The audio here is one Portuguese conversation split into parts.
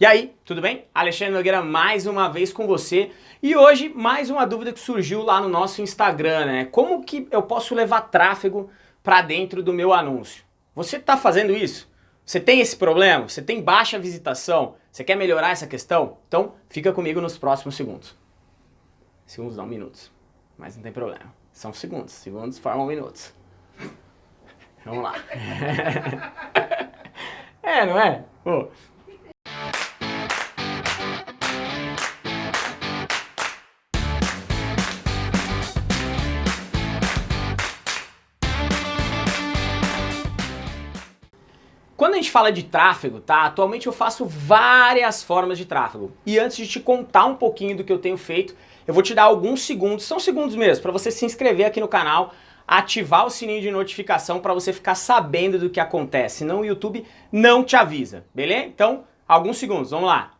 E aí, tudo bem? Alexandre Nogueira mais uma vez com você e hoje mais uma dúvida que surgiu lá no nosso Instagram, né? Como que eu posso levar tráfego para dentro do meu anúncio? Você está fazendo isso? Você tem esse problema? Você tem baixa visitação? Você quer melhorar essa questão? Então fica comigo nos próximos segundos. Segundos não, minutos. Mas não tem problema. São segundos. Segundos formam minutos. Vamos lá. é, não é? Pô, Quando a gente fala de tráfego, tá? Atualmente eu faço várias formas de tráfego. E antes de te contar um pouquinho do que eu tenho feito, eu vou te dar alguns segundos, são segundos mesmo, para você se inscrever aqui no canal, ativar o sininho de notificação para você ficar sabendo do que acontece, senão o YouTube não te avisa, beleza? Então, alguns segundos, vamos lá.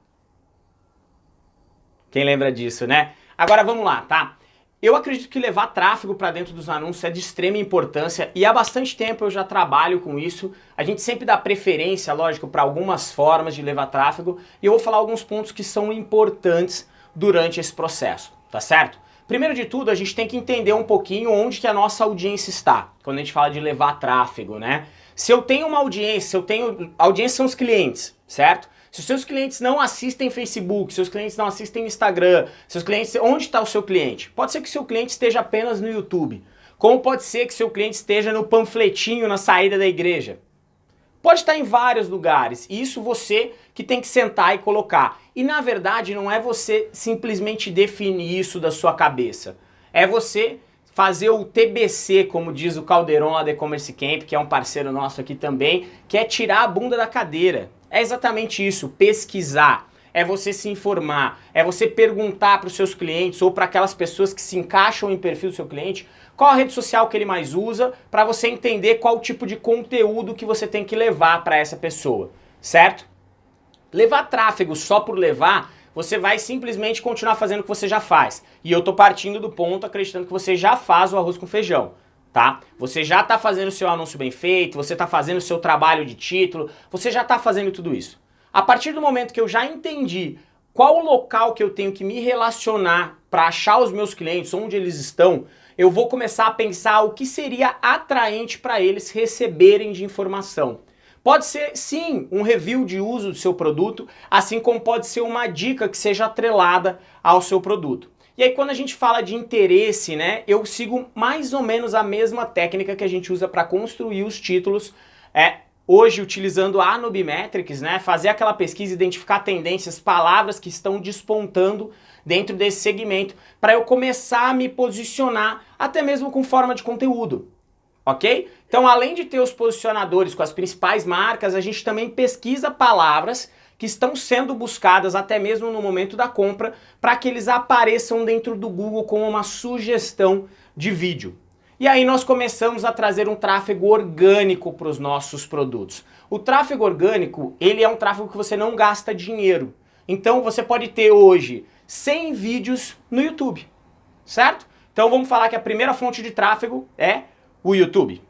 Quem lembra disso, né? Agora vamos lá, tá? Eu acredito que levar tráfego para dentro dos anúncios é de extrema importância e há bastante tempo eu já trabalho com isso. A gente sempre dá preferência, lógico, para algumas formas de levar tráfego e eu vou falar alguns pontos que são importantes durante esse processo, tá certo? Primeiro de tudo, a gente tem que entender um pouquinho onde que a nossa audiência está, quando a gente fala de levar tráfego, né? Se eu tenho uma audiência, eu tenho... A audiência são os clientes, certo? Se seus clientes não assistem Facebook, seus clientes não assistem Instagram, seus clientes, onde está o seu cliente? Pode ser que seu cliente esteja apenas no YouTube. Como pode ser que seu cliente esteja no panfletinho na saída da igreja? Pode estar em vários lugares, isso você que tem que sentar e colocar. E na verdade não é você simplesmente definir isso da sua cabeça. É você fazer o TBC, como diz o Caldeirão lá da E-Commerce Camp, que é um parceiro nosso aqui também, que é tirar a bunda da cadeira. É exatamente isso, pesquisar. É você se informar, é você perguntar para os seus clientes ou para aquelas pessoas que se encaixam em perfil do seu cliente qual a rede social que ele mais usa para você entender qual tipo de conteúdo que você tem que levar para essa pessoa, certo? Levar tráfego só por levar, você vai simplesmente continuar fazendo o que você já faz. E eu tô partindo do ponto acreditando que você já faz o arroz com feijão tá? Você já está fazendo o seu anúncio bem feito, você está fazendo o seu trabalho de título, você já está fazendo tudo isso. A partir do momento que eu já entendi qual o local que eu tenho que me relacionar para achar os meus clientes, onde eles estão, eu vou começar a pensar o que seria atraente para eles receberem de informação. Pode ser, sim, um review de uso do seu produto, assim como pode ser uma dica que seja atrelada ao seu produto. E aí quando a gente fala de interesse, né, eu sigo mais ou menos a mesma técnica que a gente usa para construir os títulos, é, hoje utilizando a Nubimetrics, né, fazer aquela pesquisa, identificar tendências, palavras que estão despontando dentro desse segmento, para eu começar a me posicionar até mesmo com forma de conteúdo, ok? Então além de ter os posicionadores com as principais marcas, a gente também pesquisa palavras que estão sendo buscadas até mesmo no momento da compra para que eles apareçam dentro do Google como uma sugestão de vídeo. E aí nós começamos a trazer um tráfego orgânico para os nossos produtos. O tráfego orgânico, ele é um tráfego que você não gasta dinheiro. Então você pode ter hoje 100 vídeos no YouTube, certo? Então vamos falar que a primeira fonte de tráfego é o YouTube,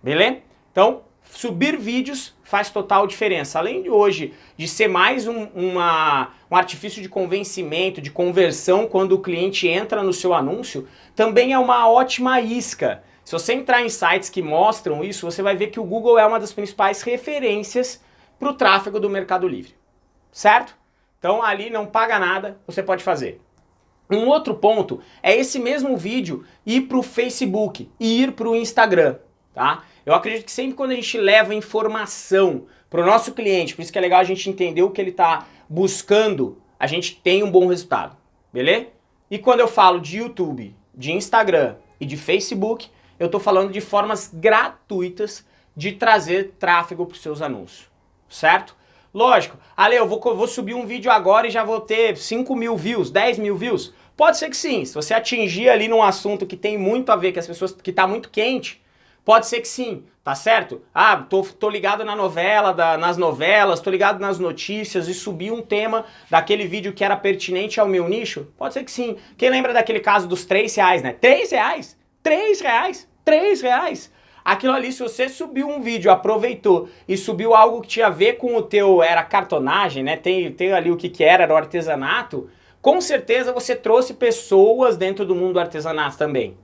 beleza? Então subir vídeos faz total diferença. Além de hoje de ser mais um, uma, um artifício de convencimento, de conversão quando o cliente entra no seu anúncio, também é uma ótima isca. Se você entrar em sites que mostram isso, você vai ver que o Google é uma das principais referências para o tráfego do Mercado Livre, certo? Então ali não paga nada, você pode fazer. Um outro ponto é esse mesmo vídeo ir para o Facebook e ir para o Instagram, tá? Eu acredito que sempre quando a gente leva informação para o nosso cliente, por isso que é legal a gente entender o que ele está buscando, a gente tem um bom resultado, beleza? E quando eu falo de YouTube, de Instagram e de Facebook, eu estou falando de formas gratuitas de trazer tráfego para os seus anúncios, certo? Lógico, Ale, eu vou, vou subir um vídeo agora e já vou ter 5 mil views, 10 mil views. Pode ser que sim, se você atingir ali num assunto que tem muito a ver, que as pessoas, que está muito quente, Pode ser que sim, tá certo? Ah, tô, tô ligado na novela, da, nas novelas, tô ligado nas notícias e subi um tema daquele vídeo que era pertinente ao meu nicho? Pode ser que sim. Quem lembra daquele caso dos 3 reais, né? 3 reais? 3 reais? 3 reais? Aquilo ali, se você subiu um vídeo, aproveitou e subiu algo que tinha a ver com o teu, era cartonagem, né? Tem, tem ali o que que era, era o artesanato, com certeza você trouxe pessoas dentro do mundo do artesanato também.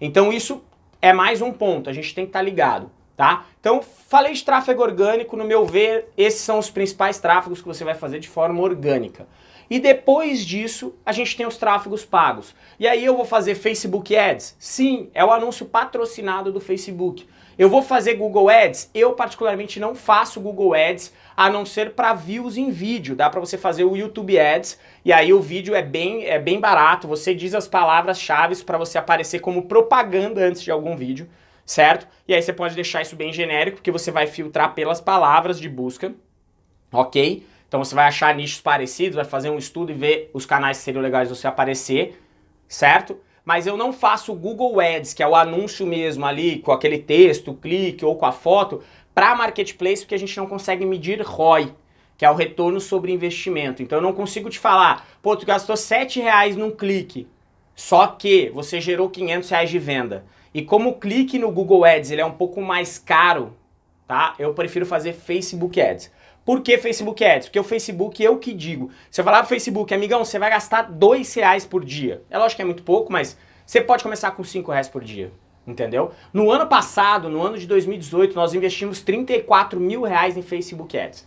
Então isso é mais um ponto, a gente tem que estar tá ligado, tá? Então, falei de tráfego orgânico, no meu ver, esses são os principais tráfegos que você vai fazer de forma orgânica. E depois disso, a gente tem os tráfegos pagos. E aí eu vou fazer Facebook Ads? Sim, é o anúncio patrocinado do Facebook. Eu vou fazer Google Ads? Eu particularmente não faço Google Ads, a não ser para views em vídeo. Dá para você fazer o YouTube Ads, e aí o vídeo é bem, é bem barato, você diz as palavras-chave para você aparecer como propaganda antes de algum vídeo, certo? E aí você pode deixar isso bem genérico, porque você vai filtrar pelas palavras de busca, ok? Então você vai achar nichos parecidos, vai fazer um estudo e ver os canais que seriam legais de você aparecer, certo? Mas eu não faço o Google Ads, que é o anúncio mesmo ali, com aquele texto, clique ou com a foto, para Marketplace, porque a gente não consegue medir ROI, que é o retorno sobre investimento. Então eu não consigo te falar, pô, tu gastou 7 reais num clique, só que você gerou 500 reais de venda. E como o clique no Google Ads ele é um pouco mais caro, tá? Eu prefiro fazer Facebook Ads. Por que Facebook Ads? Porque o Facebook, eu que digo. Se eu falar pro Facebook, amigão, você vai gastar dois reais por dia. É lógico que é muito pouco, mas você pode começar com cinco reais por dia. Entendeu? No ano passado, no ano de 2018, nós investimos 34 mil reais em Facebook Ads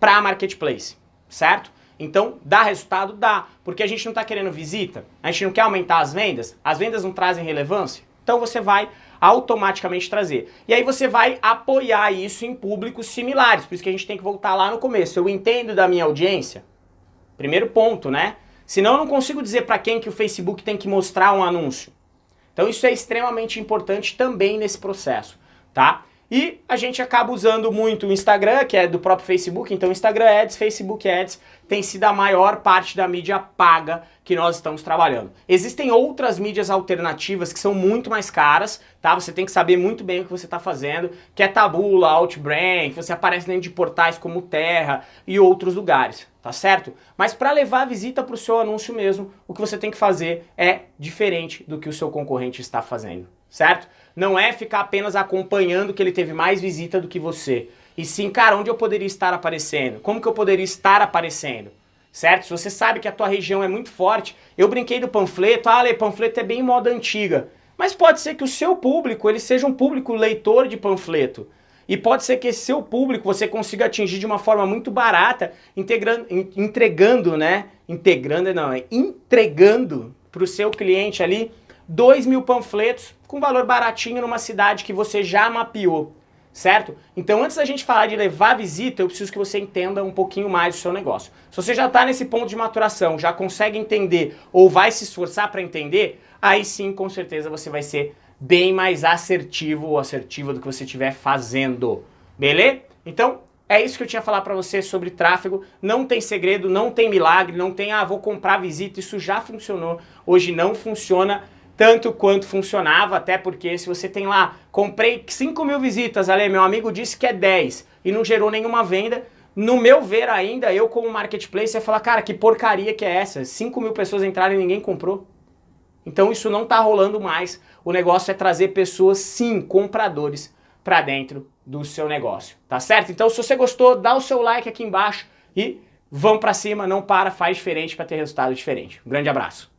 para Marketplace, certo? Então, dá resultado? Dá. Porque a gente não está querendo visita, a gente não quer aumentar as vendas, as vendas não trazem relevância, então você vai automaticamente trazer. E aí você vai apoiar isso em públicos similares, por isso que a gente tem que voltar lá no começo. Eu entendo da minha audiência? Primeiro ponto, né? Senão eu não consigo dizer para quem que o Facebook tem que mostrar um anúncio. Então isso é extremamente importante também nesse processo, tá? E a gente acaba usando muito o Instagram, que é do próprio Facebook, então Instagram Ads, Facebook Ads tem sido a maior parte da mídia paga que nós estamos trabalhando. Existem outras mídias alternativas que são muito mais caras, tá? Você tem que saber muito bem o que você está fazendo, que é Tabula, Outbrain, você aparece dentro de portais como Terra e outros lugares, tá certo? Mas para levar a visita para o seu anúncio mesmo, o que você tem que fazer é diferente do que o seu concorrente está fazendo, certo? Não é ficar apenas acompanhando que ele teve mais visita do que você. E sim, cara, onde eu poderia estar aparecendo? Como que eu poderia estar aparecendo? Certo? Se você sabe que a tua região é muito forte, eu brinquei do panfleto, ah, panfleto é bem moda antiga. Mas pode ser que o seu público, ele seja um público leitor de panfleto. E pode ser que esse seu público você consiga atingir de uma forma muito barata, integrando, entregando, né? Integrando, não, é entregando para o seu cliente ali 2 mil panfletos com valor baratinho numa cidade que você já mapeou, certo? Então antes da gente falar de levar visita, eu preciso que você entenda um pouquinho mais do seu negócio. Se você já está nesse ponto de maturação, já consegue entender ou vai se esforçar para entender, aí sim com certeza você vai ser bem mais assertivo ou assertiva do que você estiver fazendo, beleza? Então é isso que eu tinha a falar para você sobre tráfego. Não tem segredo, não tem milagre, não tem, ah, vou comprar visita, isso já funcionou. Hoje não funciona tanto quanto funcionava, até porque se você tem lá, comprei 5 mil visitas, ali, meu amigo disse que é 10 e não gerou nenhuma venda, no meu ver ainda, eu como marketplace ia falar, cara, que porcaria que é essa? 5 mil pessoas entraram e ninguém comprou. Então isso não está rolando mais. O negócio é trazer pessoas, sim, compradores, para dentro do seu negócio, tá certo? Então se você gostou, dá o seu like aqui embaixo e vamos para cima, não para, faz diferente para ter resultado diferente. Um grande abraço.